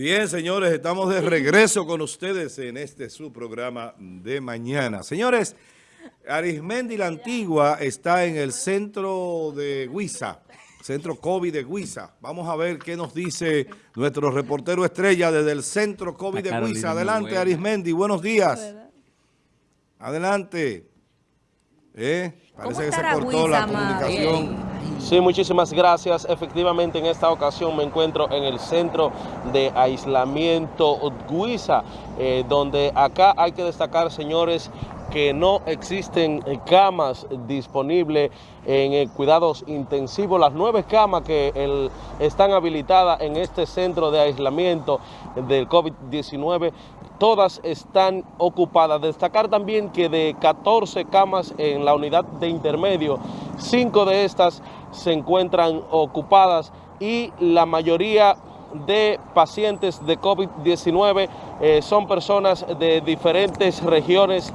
Bien, señores, estamos de regreso con ustedes en este su programa de mañana. Señores, Arismendi la Antigua está en el centro de Huiza, centro COVID de Huiza. Vamos a ver qué nos dice nuestro reportero estrella desde el centro COVID de Huiza. Adelante, Arismendi, buenos días. Adelante. ¿Eh? Parece que se cortó la comunicación. Sí, muchísimas gracias. Efectivamente, en esta ocasión me encuentro en el centro de aislamiento Guisa, eh, donde acá hay que destacar, señores, que no existen camas disponibles en cuidados intensivos. Las nueve camas que están habilitadas en este centro de aislamiento del COVID-19 todas están ocupadas. Destacar también que de 14 camas en la unidad de intermedio, cinco de estas se encuentran ocupadas y la mayoría de pacientes de COVID-19 eh, son personas de diferentes regiones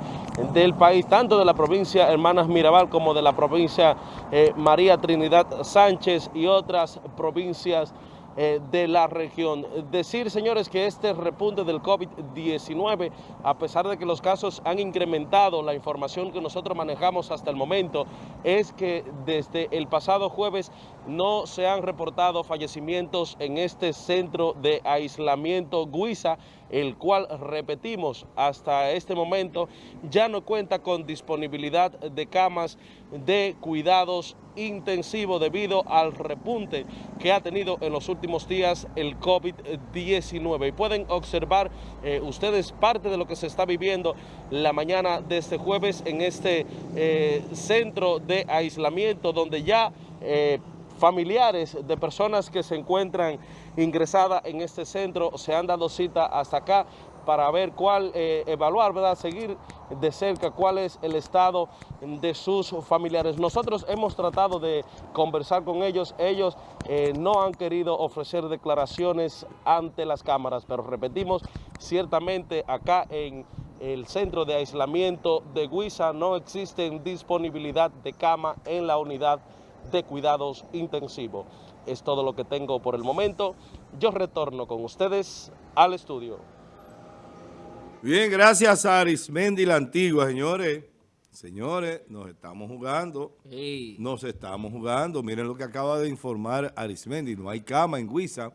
del país, tanto de la provincia Hermanas Mirabal como de la provincia eh, María Trinidad Sánchez y otras provincias eh, de la región. Decir, señores, que este repunte del COVID-19, a pesar de que los casos han incrementado, la información que nosotros manejamos hasta el momento es que desde el pasado jueves no se han reportado fallecimientos en este centro de aislamiento Guisa, el cual, repetimos, hasta este momento ya no cuenta con disponibilidad de camas de cuidados intensivos debido al repunte que ha tenido en los últimos días el COVID-19. Y pueden observar eh, ustedes parte de lo que se está viviendo la mañana de este jueves en este eh, centro de aislamiento donde ya... Eh, familiares de personas que se encuentran ingresadas en este centro se han dado cita hasta acá para ver cuál, eh, evaluar, ¿verdad? Seguir de cerca cuál es el estado de sus familiares. Nosotros hemos tratado de conversar con ellos, ellos eh, no han querido ofrecer declaraciones ante las cámaras, pero repetimos, ciertamente acá en el centro de aislamiento de Guisa no existe disponibilidad de cama en la unidad de cuidados intensivos. Es todo lo que tengo por el momento. Yo retorno con ustedes al estudio. Bien, gracias a Arismendi la Antigua, señores. Señores, nos estamos jugando. Nos estamos jugando. Miren lo que acaba de informar Arismendi. No hay cama en Huiza.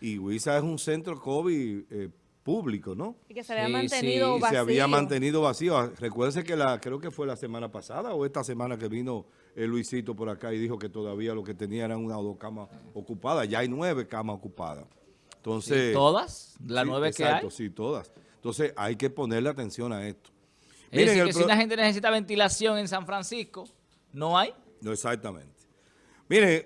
Y Huiza es un centro COVID eh, público, ¿no? Y que se había mantenido vacío. se había mantenido vacío. Recuérdense que la, creo que fue la semana pasada o esta semana que vino el Luisito por acá y dijo que todavía lo que tenía eran una o dos camas ocupadas. Ya hay nueve camas ocupadas. Entonces, ¿Todas? ¿Las nueve que hay? sí, todas. Entonces hay que ponerle atención a esto. Es decir, que si una gente necesita ventilación en San Francisco, ¿no hay? No, exactamente. Miren... Eh,